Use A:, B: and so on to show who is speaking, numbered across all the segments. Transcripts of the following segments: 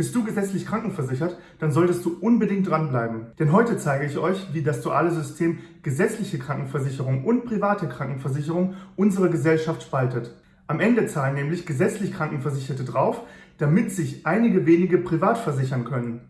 A: Bist du gesetzlich krankenversichert, dann solltest du unbedingt dranbleiben. Denn heute zeige ich euch, wie das duale System gesetzliche Krankenversicherung und private Krankenversicherung unsere Gesellschaft spaltet. Am Ende zahlen nämlich gesetzlich Krankenversicherte drauf, damit sich einige wenige privat versichern können.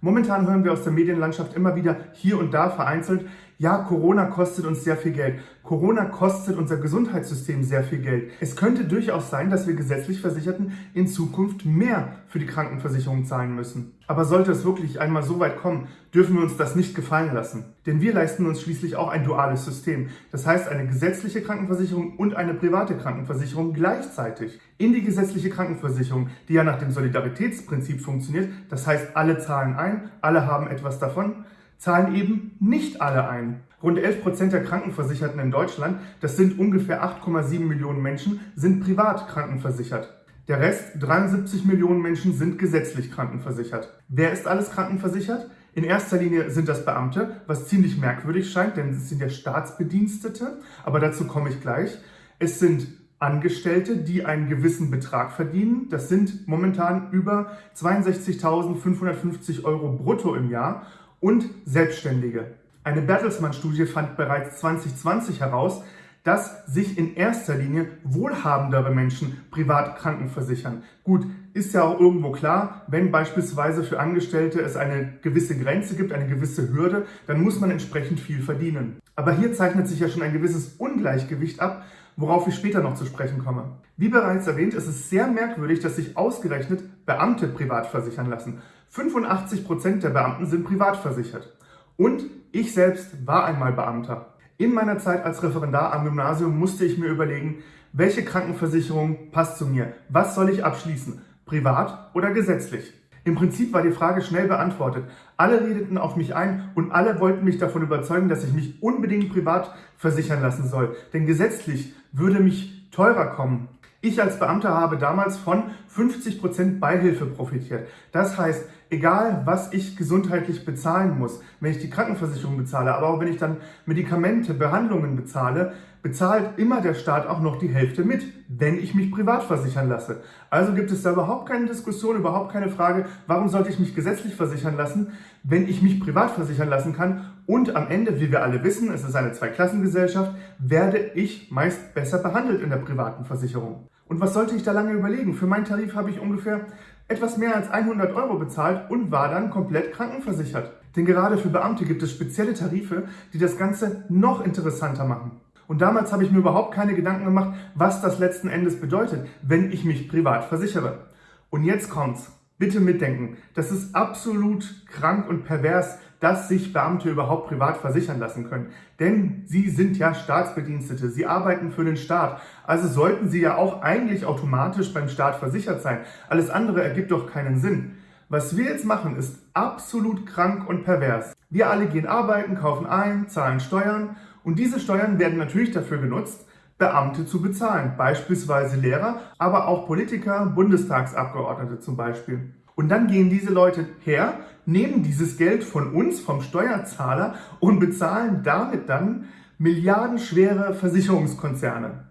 A: Momentan hören wir aus der Medienlandschaft immer wieder hier und da vereinzelt, ja, Corona kostet uns sehr viel Geld. Corona kostet unser Gesundheitssystem sehr viel Geld. Es könnte durchaus sein, dass wir gesetzlich Versicherten in Zukunft mehr für die Krankenversicherung zahlen müssen. Aber sollte es wirklich einmal so weit kommen, dürfen wir uns das nicht gefallen lassen. Denn wir leisten uns schließlich auch ein duales System. Das heißt eine gesetzliche Krankenversicherung und eine private Krankenversicherung gleichzeitig. In die gesetzliche Krankenversicherung, die ja nach dem Solidaritätsprinzip funktioniert, das heißt alle zahlen ein, alle haben etwas davon, zahlen eben nicht alle ein. Rund 11 Prozent der Krankenversicherten in Deutschland, das sind ungefähr 8,7 Millionen Menschen, sind privat krankenversichert. Der Rest, 73 Millionen Menschen, sind gesetzlich krankenversichert. Wer ist alles krankenversichert? In erster Linie sind das Beamte, was ziemlich merkwürdig scheint, denn es sind ja Staatsbedienstete, aber dazu komme ich gleich. Es sind Angestellte, die einen gewissen Betrag verdienen. Das sind momentan über 62.550 Euro brutto im Jahr und Selbstständige. Eine Bertelsmann-Studie fand bereits 2020 heraus, dass sich in erster Linie wohlhabendere Menschen privat krankenversichern. Gut, ist ja auch irgendwo klar, wenn beispielsweise für Angestellte es eine gewisse Grenze gibt, eine gewisse Hürde, dann muss man entsprechend viel verdienen. Aber hier zeichnet sich ja schon ein gewisses Ungleichgewicht ab, worauf ich später noch zu sprechen komme. Wie bereits erwähnt, ist es sehr merkwürdig, dass sich ausgerechnet Beamte privat versichern lassen. 85% der Beamten sind privat versichert. Und ich selbst war einmal Beamter. In meiner Zeit als Referendar am Gymnasium musste ich mir überlegen, welche Krankenversicherung passt zu mir? Was soll ich abschließen? Privat oder gesetzlich? Im Prinzip war die Frage schnell beantwortet. Alle redeten auf mich ein und alle wollten mich davon überzeugen, dass ich mich unbedingt privat versichern lassen soll. Denn gesetzlich würde mich teurer kommen. Ich als Beamter habe damals von 50% Beihilfe profitiert. Das heißt, egal was ich gesundheitlich bezahlen muss, wenn ich die Krankenversicherung bezahle, aber auch wenn ich dann Medikamente, Behandlungen bezahle, bezahlt immer der Staat auch noch die Hälfte mit, wenn ich mich privat versichern lasse. Also gibt es da überhaupt keine Diskussion, überhaupt keine Frage, warum sollte ich mich gesetzlich versichern lassen, wenn ich mich privat versichern lassen kann und am Ende, wie wir alle wissen, es ist eine Zweiklassengesellschaft, werde ich meist besser behandelt in der privaten Versicherung. Und was sollte ich da lange überlegen? Für meinen Tarif habe ich ungefähr etwas mehr als 100 Euro bezahlt und war dann komplett krankenversichert. Denn gerade für Beamte gibt es spezielle Tarife, die das Ganze noch interessanter machen. Und damals habe ich mir überhaupt keine Gedanken gemacht, was das letzten Endes bedeutet, wenn ich mich privat versichere. Und jetzt kommt's. Bitte mitdenken. Das ist absolut krank und pervers, dass sich Beamte überhaupt privat versichern lassen können. Denn sie sind ja Staatsbedienstete, sie arbeiten für den Staat. Also sollten sie ja auch eigentlich automatisch beim Staat versichert sein. Alles andere ergibt doch keinen Sinn. Was wir jetzt machen, ist absolut krank und pervers. Wir alle gehen arbeiten, kaufen ein, zahlen Steuern und diese Steuern werden natürlich dafür genutzt, Beamte zu bezahlen, beispielsweise Lehrer, aber auch Politiker, Bundestagsabgeordnete zum Beispiel. Und dann gehen diese Leute her, nehmen dieses Geld von uns, vom Steuerzahler und bezahlen damit dann milliardenschwere Versicherungskonzerne.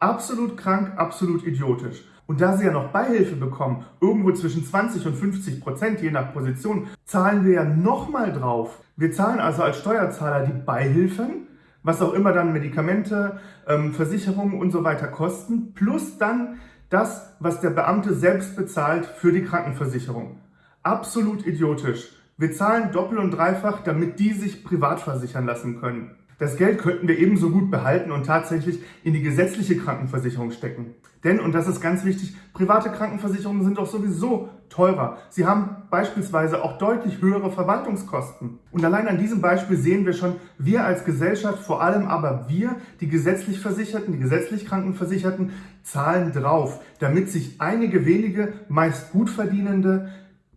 A: Absolut krank, absolut idiotisch. Und da sie ja noch Beihilfe bekommen, irgendwo zwischen 20 und 50 Prozent, je nach Position, zahlen wir ja nochmal drauf. Wir zahlen also als Steuerzahler die Beihilfen, was auch immer dann Medikamente, ähm, Versicherungen und so weiter kosten, plus dann das, was der Beamte selbst bezahlt für die Krankenversicherung. Absolut idiotisch. Wir zahlen doppelt und dreifach, damit die sich privat versichern lassen können. Das Geld könnten wir ebenso gut behalten und tatsächlich in die gesetzliche Krankenversicherung stecken. Denn, und das ist ganz wichtig, private Krankenversicherungen sind doch sowieso teurer. Sie haben beispielsweise auch deutlich höhere Verwaltungskosten. Und allein an diesem Beispiel sehen wir schon, wir als Gesellschaft, vor allem aber wir, die gesetzlich Versicherten, die gesetzlich Krankenversicherten, zahlen drauf, damit sich einige wenige, meist gut verdienende,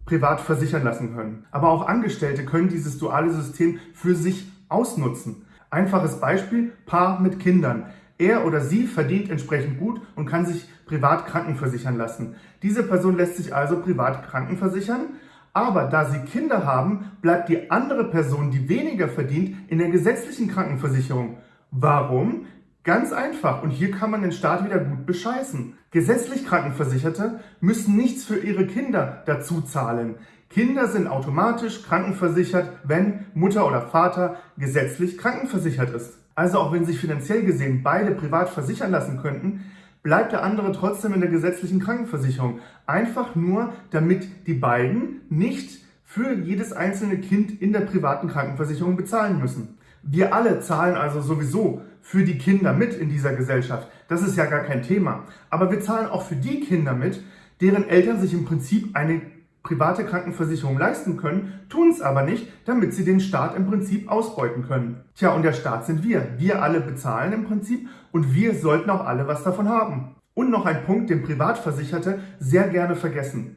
A: privat versichern lassen können. Aber auch Angestellte können dieses duale System für sich ausnutzen. Einfaches Beispiel, Paar mit Kindern. Er oder sie verdient entsprechend gut und kann sich privat krankenversichern lassen. Diese Person lässt sich also privat krankenversichern, aber da sie Kinder haben, bleibt die andere Person, die weniger verdient, in der gesetzlichen Krankenversicherung. Warum? Ganz einfach und hier kann man den Staat wieder gut bescheißen. Gesetzlich Krankenversicherte müssen nichts für ihre Kinder dazu zahlen. Kinder sind automatisch krankenversichert, wenn Mutter oder Vater gesetzlich krankenversichert ist. Also auch wenn sich finanziell gesehen beide privat versichern lassen könnten, bleibt der andere trotzdem in der gesetzlichen Krankenversicherung. Einfach nur, damit die beiden nicht für jedes einzelne Kind in der privaten Krankenversicherung bezahlen müssen. Wir alle zahlen also sowieso für die Kinder mit in dieser Gesellschaft. Das ist ja gar kein Thema. Aber wir zahlen auch für die Kinder mit, deren Eltern sich im Prinzip eine private Krankenversicherung leisten können, tun es aber nicht, damit sie den Staat im Prinzip ausbeuten können. Tja, und der Staat sind wir. Wir alle bezahlen im Prinzip und wir sollten auch alle was davon haben. Und noch ein Punkt, den Privatversicherte sehr gerne vergessen.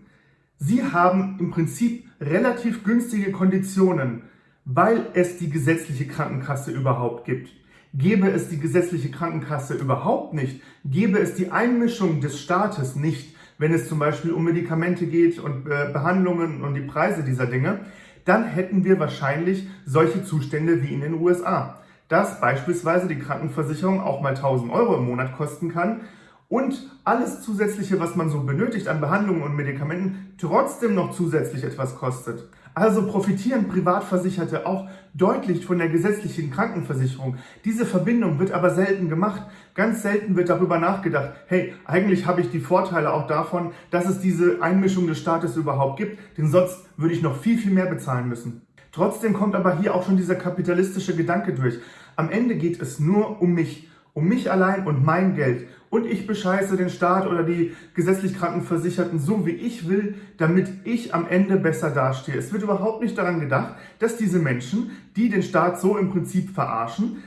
A: Sie haben im Prinzip relativ günstige Konditionen, weil es die gesetzliche Krankenkasse überhaupt gibt. Gäbe es die gesetzliche Krankenkasse überhaupt nicht, gäbe es die Einmischung des Staates nicht, wenn es zum Beispiel um Medikamente geht und äh, Behandlungen und die Preise dieser Dinge, dann hätten wir wahrscheinlich solche Zustände wie in den USA. Dass beispielsweise die Krankenversicherung auch mal 1000 Euro im Monat kosten kann und alles zusätzliche, was man so benötigt an Behandlungen und Medikamenten, trotzdem noch zusätzlich etwas kostet. Also profitieren Privatversicherte auch deutlich von der gesetzlichen Krankenversicherung. Diese Verbindung wird aber selten gemacht. Ganz selten wird darüber nachgedacht, hey, eigentlich habe ich die Vorteile auch davon, dass es diese Einmischung des Staates überhaupt gibt, denn sonst würde ich noch viel, viel mehr bezahlen müssen. Trotzdem kommt aber hier auch schon dieser kapitalistische Gedanke durch. Am Ende geht es nur um mich um mich allein und mein Geld. Und ich bescheiße den Staat oder die gesetzlich Krankenversicherten so, wie ich will, damit ich am Ende besser dastehe. Es wird überhaupt nicht daran gedacht, dass diese Menschen, die den Staat so im Prinzip verarschen,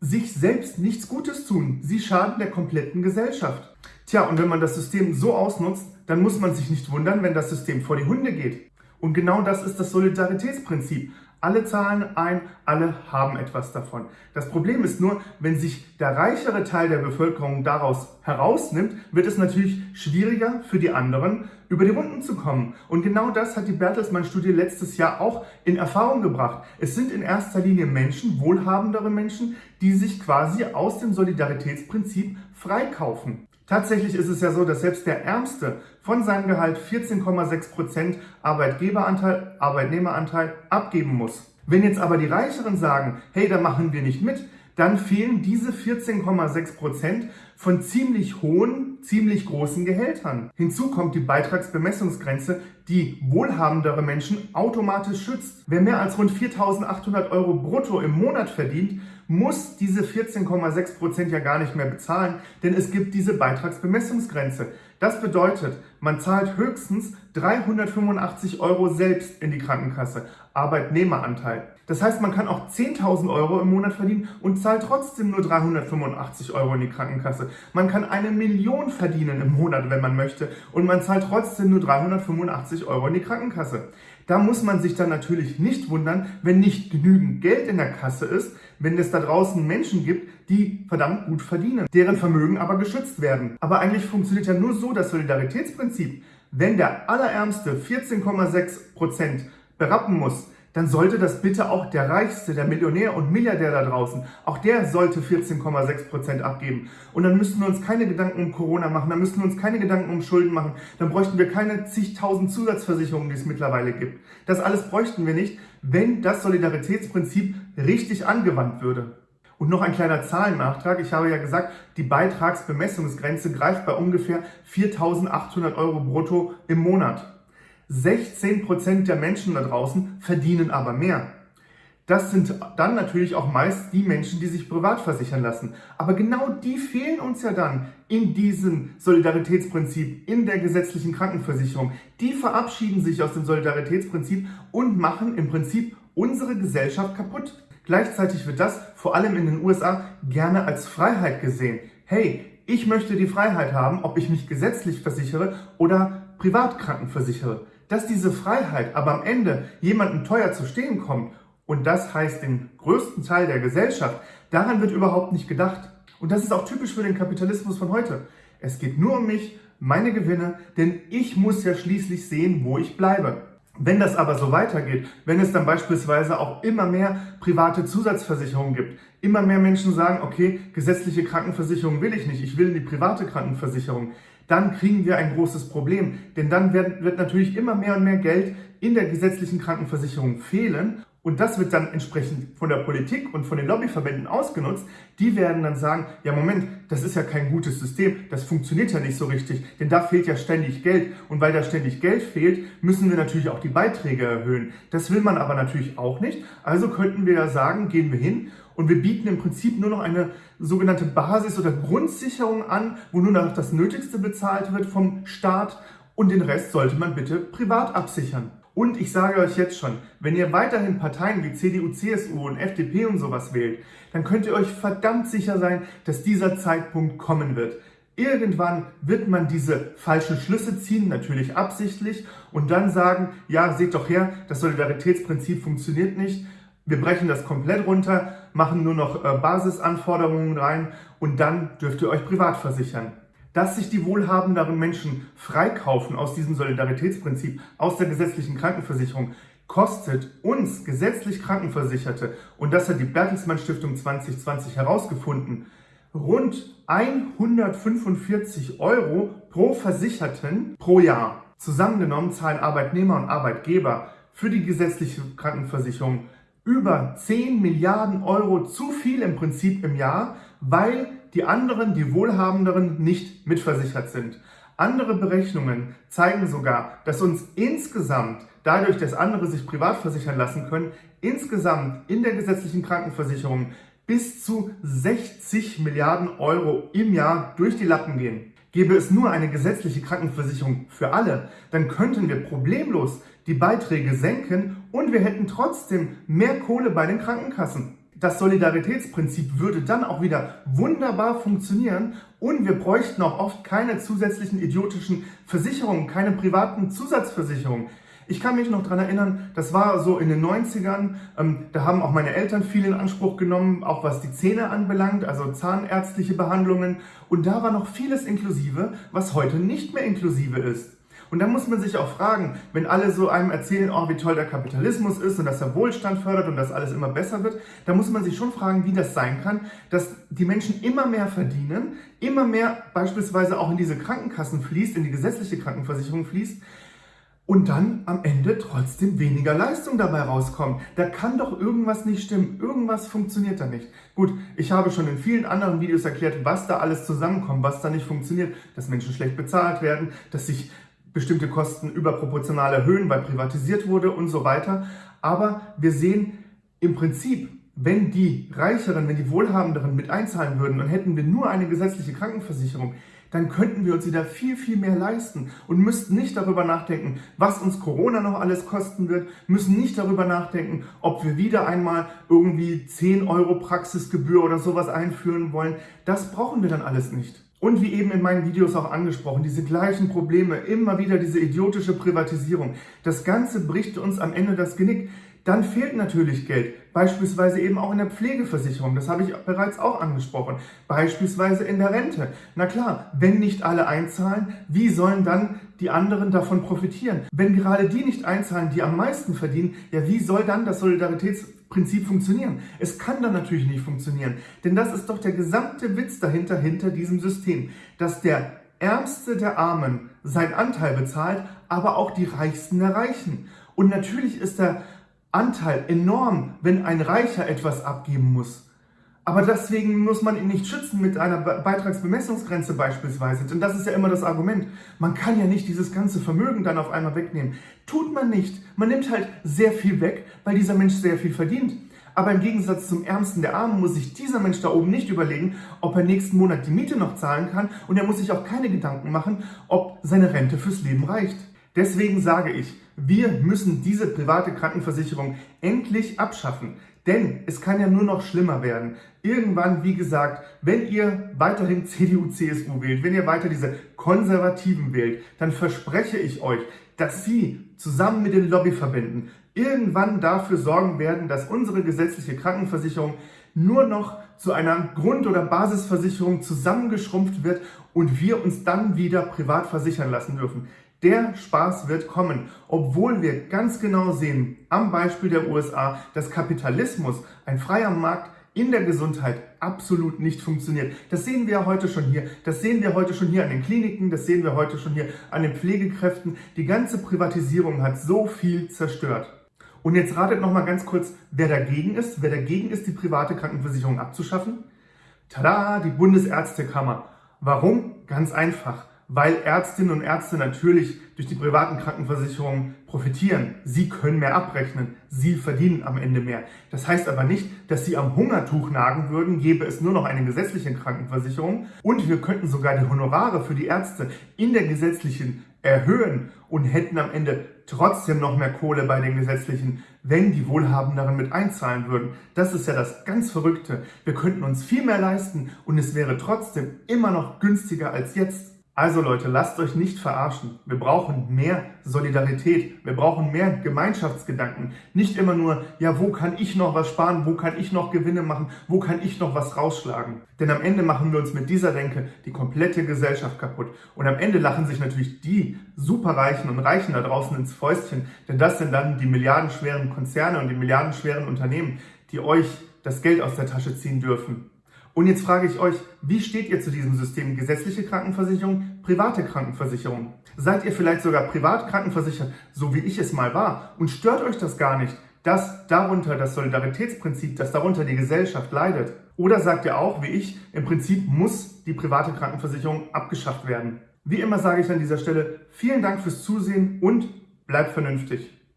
A: sich selbst nichts Gutes tun. Sie schaden der kompletten Gesellschaft. Tja, und wenn man das System so ausnutzt, dann muss man sich nicht wundern, wenn das System vor die Hunde geht. Und genau das ist das Solidaritätsprinzip. Alle zahlen ein, alle haben etwas davon. Das Problem ist nur, wenn sich der reichere Teil der Bevölkerung daraus herausnimmt, wird es natürlich schwieriger für die anderen, über die Runden zu kommen. Und genau das hat die Bertelsmann-Studie letztes Jahr auch in Erfahrung gebracht. Es sind in erster Linie Menschen, wohlhabendere Menschen, die sich quasi aus dem Solidaritätsprinzip freikaufen. Tatsächlich ist es ja so, dass selbst der Ärmste von seinem Gehalt 14,6% Arbeitgeberanteil, Arbeitnehmeranteil abgeben muss. Wenn jetzt aber die Reicheren sagen, hey, da machen wir nicht mit, dann fehlen diese 14,6% von ziemlich hohen, ziemlich großen Gehältern. Hinzu kommt die Beitragsbemessungsgrenze, die wohlhabendere Menschen automatisch schützt. Wer mehr als rund 4.800 Euro brutto im Monat verdient, muss diese 14,6% ja gar nicht mehr bezahlen, denn es gibt diese Beitragsbemessungsgrenze. Das bedeutet, man zahlt höchstens 385 Euro selbst in die Krankenkasse, Arbeitnehmeranteil. Das heißt, man kann auch 10.000 Euro im Monat verdienen und zahlt trotzdem nur 385 Euro in die Krankenkasse. Man kann eine Million verdienen im Monat, wenn man möchte, und man zahlt trotzdem nur 385 Euro in die Krankenkasse. Da muss man sich dann natürlich nicht wundern, wenn nicht genügend Geld in der Kasse ist, wenn es da draußen Menschen gibt, die verdammt gut verdienen, deren Vermögen aber geschützt werden. Aber eigentlich funktioniert ja nur so das Solidaritätsprinzip. Wenn der Allerärmste 14,6 Prozent berappen muss, dann sollte das bitte auch der Reichste, der Millionär und Milliardär da draußen, auch der sollte 14,6% abgeben. Und dann müssten wir uns keine Gedanken um Corona machen, dann müssten wir uns keine Gedanken um Schulden machen, dann bräuchten wir keine zigtausend Zusatzversicherungen, die es mittlerweile gibt. Das alles bräuchten wir nicht, wenn das Solidaritätsprinzip richtig angewandt würde. Und noch ein kleiner Zahlennachtrag. Ich habe ja gesagt, die Beitragsbemessungsgrenze greift bei ungefähr 4.800 Euro brutto im Monat. 16% der Menschen da draußen verdienen aber mehr. Das sind dann natürlich auch meist die Menschen, die sich privat versichern lassen. Aber genau die fehlen uns ja dann in diesem Solidaritätsprinzip, in der gesetzlichen Krankenversicherung. Die verabschieden sich aus dem Solidaritätsprinzip und machen im Prinzip unsere Gesellschaft kaputt. Gleichzeitig wird das vor allem in den USA gerne als Freiheit gesehen. Hey, ich möchte die Freiheit haben, ob ich mich gesetzlich versichere oder privat krankenversichere dass diese Freiheit aber am Ende jemandem teuer zu stehen kommt, und das heißt den größten Teil der Gesellschaft, daran wird überhaupt nicht gedacht. Und das ist auch typisch für den Kapitalismus von heute. Es geht nur um mich, meine Gewinne, denn ich muss ja schließlich sehen, wo ich bleibe. Wenn das aber so weitergeht, wenn es dann beispielsweise auch immer mehr private Zusatzversicherungen gibt, immer mehr Menschen sagen, okay, gesetzliche Krankenversicherung will ich nicht, ich will die private Krankenversicherung, dann kriegen wir ein großes Problem. Denn dann wird, wird natürlich immer mehr und mehr Geld in der gesetzlichen Krankenversicherung fehlen und das wird dann entsprechend von der Politik und von den Lobbyverbänden ausgenutzt. Die werden dann sagen, ja Moment, das ist ja kein gutes System, das funktioniert ja nicht so richtig, denn da fehlt ja ständig Geld. Und weil da ständig Geld fehlt, müssen wir natürlich auch die Beiträge erhöhen. Das will man aber natürlich auch nicht. Also könnten wir ja sagen, gehen wir hin und wir bieten im Prinzip nur noch eine sogenannte Basis- oder Grundsicherung an, wo nur noch das Nötigste bezahlt wird vom Staat und den Rest sollte man bitte privat absichern. Und ich sage euch jetzt schon, wenn ihr weiterhin Parteien wie CDU, CSU und FDP und sowas wählt, dann könnt ihr euch verdammt sicher sein, dass dieser Zeitpunkt kommen wird. Irgendwann wird man diese falschen Schlüsse ziehen, natürlich absichtlich, und dann sagen, ja, seht doch her, das Solidaritätsprinzip funktioniert nicht, wir brechen das komplett runter, machen nur noch äh, Basisanforderungen rein und dann dürft ihr euch privat versichern dass sich die wohlhabenderen Menschen freikaufen aus diesem Solidaritätsprinzip, aus der gesetzlichen Krankenversicherung, kostet uns gesetzlich Krankenversicherte, und das hat die Bertelsmann Stiftung 2020 herausgefunden, rund 145 Euro pro Versicherten pro Jahr. Zusammengenommen zahlen Arbeitnehmer und Arbeitgeber für die gesetzliche Krankenversicherung über 10 Milliarden Euro zu viel im Prinzip im Jahr, weil die anderen, die Wohlhabenderen, nicht mitversichert sind. Andere Berechnungen zeigen sogar, dass uns insgesamt, dadurch, dass andere sich privat versichern lassen können, insgesamt in der gesetzlichen Krankenversicherung bis zu 60 Milliarden Euro im Jahr durch die Lappen gehen. Gäbe es nur eine gesetzliche Krankenversicherung für alle, dann könnten wir problemlos die Beiträge senken und wir hätten trotzdem mehr Kohle bei den Krankenkassen. Das Solidaritätsprinzip würde dann auch wieder wunderbar funktionieren und wir bräuchten auch oft keine zusätzlichen idiotischen Versicherungen, keine privaten Zusatzversicherungen. Ich kann mich noch daran erinnern, das war so in den 90ern, ähm, da haben auch meine Eltern viel in Anspruch genommen, auch was die Zähne anbelangt, also zahnärztliche Behandlungen. Und da war noch vieles inklusive, was heute nicht mehr inklusive ist. Und da muss man sich auch fragen, wenn alle so einem erzählen, oh, wie toll der Kapitalismus ist und dass er Wohlstand fördert und dass alles immer besser wird, da muss man sich schon fragen, wie das sein kann, dass die Menschen immer mehr verdienen, immer mehr beispielsweise auch in diese Krankenkassen fließt, in die gesetzliche Krankenversicherung fließt, und dann am Ende trotzdem weniger Leistung dabei rauskommt. Da kann doch irgendwas nicht stimmen. Irgendwas funktioniert da nicht. Gut, ich habe schon in vielen anderen Videos erklärt, was da alles zusammenkommt, was da nicht funktioniert. Dass Menschen schlecht bezahlt werden, dass sich bestimmte Kosten überproportional erhöhen, weil privatisiert wurde und so weiter. Aber wir sehen im Prinzip, wenn die Reicheren, wenn die Wohlhabenderen mit einzahlen würden und hätten wir nur eine gesetzliche Krankenversicherung, dann könnten wir uns wieder viel, viel mehr leisten und müssten nicht darüber nachdenken, was uns Corona noch alles kosten wird, müssen nicht darüber nachdenken, ob wir wieder einmal irgendwie 10 Euro Praxisgebühr oder sowas einführen wollen. Das brauchen wir dann alles nicht. Und wie eben in meinen Videos auch angesprochen, diese gleichen Probleme, immer wieder diese idiotische Privatisierung. Das Ganze bricht uns am Ende das Genick. Dann fehlt natürlich Geld, beispielsweise eben auch in der Pflegeversicherung, das habe ich bereits auch angesprochen, beispielsweise in der Rente. Na klar, wenn nicht alle einzahlen, wie sollen dann die anderen davon profitieren? Wenn gerade die nicht einzahlen, die am meisten verdienen, ja wie soll dann das Solidaritätsprinzip funktionieren? Es kann dann natürlich nicht funktionieren, denn das ist doch der gesamte Witz dahinter, hinter diesem System, dass der Ärmste der Armen seinen Anteil bezahlt, aber auch die Reichsten der Reichen. Und natürlich ist der Anteil enorm, wenn ein Reicher etwas abgeben muss. Aber deswegen muss man ihn nicht schützen mit einer Beitragsbemessungsgrenze beispielsweise. Denn das ist ja immer das Argument. Man kann ja nicht dieses ganze Vermögen dann auf einmal wegnehmen. Tut man nicht. Man nimmt halt sehr viel weg, weil dieser Mensch sehr viel verdient. Aber im Gegensatz zum Ärmsten der Armen muss sich dieser Mensch da oben nicht überlegen, ob er nächsten Monat die Miete noch zahlen kann und er muss sich auch keine Gedanken machen, ob seine Rente fürs Leben reicht. Deswegen sage ich, wir müssen diese private Krankenversicherung endlich abschaffen. Denn es kann ja nur noch schlimmer werden. Irgendwann, wie gesagt, wenn ihr weiterhin CDU, CSU wählt, wenn ihr weiter diese Konservativen wählt, dann verspreche ich euch, dass sie zusammen mit den Lobbyverbänden irgendwann dafür sorgen werden, dass unsere gesetzliche Krankenversicherung nur noch zu einer Grund- oder Basisversicherung zusammengeschrumpft wird und wir uns dann wieder privat versichern lassen dürfen. Der Spaß wird kommen, obwohl wir ganz genau sehen, am Beispiel der USA, dass Kapitalismus, ein freier Markt in der Gesundheit absolut nicht funktioniert. Das sehen wir heute schon hier. Das sehen wir heute schon hier an den Kliniken, das sehen wir heute schon hier an den Pflegekräften. Die ganze Privatisierung hat so viel zerstört. Und jetzt ratet noch mal ganz kurz, wer dagegen ist. Wer dagegen ist, die private Krankenversicherung abzuschaffen? Tada, die Bundesärztekammer. Warum? Ganz einfach weil Ärztinnen und Ärzte natürlich durch die privaten Krankenversicherungen profitieren. Sie können mehr abrechnen, sie verdienen am Ende mehr. Das heißt aber nicht, dass sie am Hungertuch nagen würden, gäbe es nur noch eine gesetzliche Krankenversicherung und wir könnten sogar die Honorare für die Ärzte in der gesetzlichen erhöhen und hätten am Ende trotzdem noch mehr Kohle bei den gesetzlichen, wenn die Wohlhabenderen mit einzahlen würden. Das ist ja das ganz Verrückte. Wir könnten uns viel mehr leisten und es wäre trotzdem immer noch günstiger als jetzt. Also Leute, lasst euch nicht verarschen. Wir brauchen mehr Solidarität. Wir brauchen mehr Gemeinschaftsgedanken. Nicht immer nur, ja, wo kann ich noch was sparen? Wo kann ich noch Gewinne machen? Wo kann ich noch was rausschlagen? Denn am Ende machen wir uns mit dieser Denke die komplette Gesellschaft kaputt. Und am Ende lachen sich natürlich die Superreichen und Reichen da draußen ins Fäustchen. Denn das sind dann die milliardenschweren Konzerne und die milliardenschweren Unternehmen, die euch das Geld aus der Tasche ziehen dürfen. Und jetzt frage ich euch, wie steht ihr zu diesem System gesetzliche Krankenversicherung, private Krankenversicherung? Seid ihr vielleicht sogar privat krankenversichert, so wie ich es mal war? Und stört euch das gar nicht, dass darunter das Solidaritätsprinzip, dass darunter die Gesellschaft leidet? Oder sagt ihr auch, wie ich, im Prinzip muss die private Krankenversicherung abgeschafft werden? Wie immer sage ich an dieser Stelle vielen Dank fürs Zusehen und bleibt vernünftig.